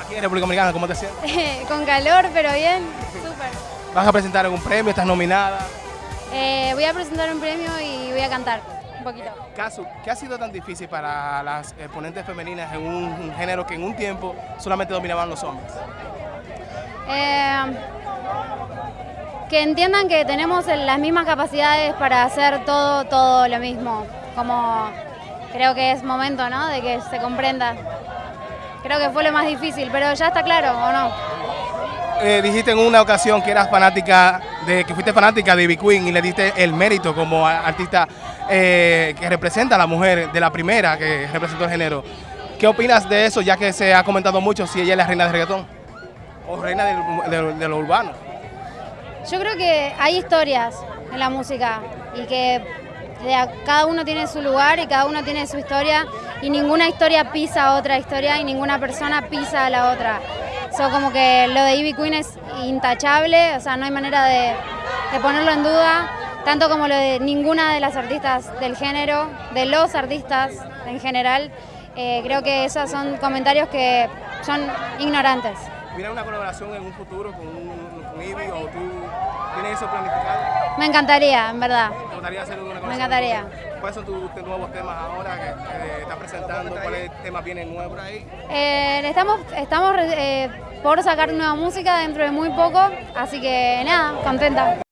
Aquí en República Dominicana, ¿cómo te sientes? Con calor, pero bien. Súper. ¿Vas a presentar algún premio? ¿Estás nominada? Eh, voy a presentar un premio y voy a cantar un poquito. Casu, ¿qué ha sido tan difícil para las exponentes femeninas en un, un género que en un tiempo solamente dominaban los hombres? Eh, que entiendan que tenemos las mismas capacidades para hacer todo, todo lo mismo. Como creo que es momento, ¿no? De que se comprenda. Creo que fue lo más difícil, pero ya está claro, ¿o no? Eh, dijiste en una ocasión que eras fanática, de que fuiste fanática de Ivy Queen y le diste el mérito como artista eh, que representa a la mujer, de la primera que representó el género. ¿Qué opinas de eso, ya que se ha comentado mucho si ella es la reina del reggaetón? O reina del- de, de lo urbano. Yo creo que hay historias en la música y que cada uno tiene su lugar y cada uno tiene su historia y ninguna historia pisa a otra historia y ninguna persona pisa a la otra. So, como que lo de Ivy Queen es intachable, o sea, no hay manera de, de ponerlo en duda, tanto como lo de ninguna de las artistas del género, de los artistas en general. Eh, creo que esos son comentarios que son ignorantes. ¿Viene una colaboración en un futuro con, un, con Ivy o tú tienes eso planificado? Me encantaría, en verdad. ¿Te gustaría hacer una? Me encantaría. ¿Cuáles son tus, tus nuevos temas ahora que, estás presentando? ¿Cuáles temas vienen nuevos ahí? Eh, estamos estamos eh, por sacar nueva música dentro de muy poco, así que nada, contenta.